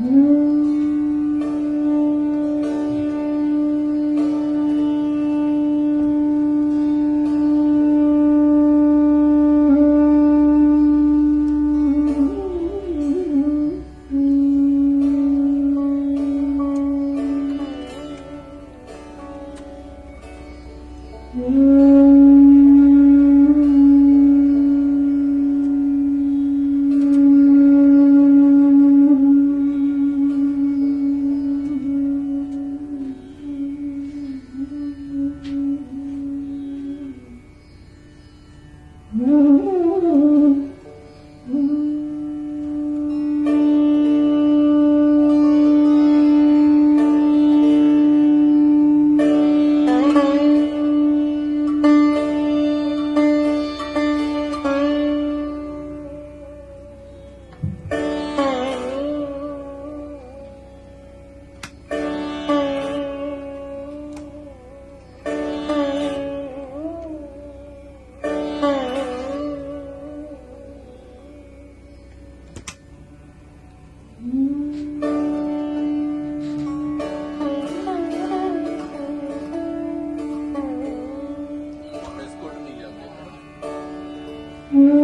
Mm. Mm.